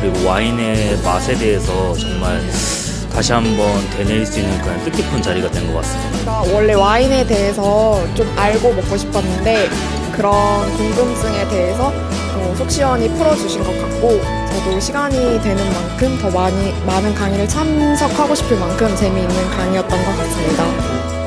그리고 와인의 맛에 대해서 정말 다시 한번 되뇌일 수 있는 그런 뜻깊은 자리가 된 것 같습니다. 제가 원래 와인에 대해서 좀 알고 먹고 싶었는데 그런 궁금증에 대해서 어, 속 시원히 풀어주신 것 같고 저도 시간이 되는 만큼 더 많이 많은 강의를 참석하고 싶을 만큼 재미있는 강의였던 것 같습니다.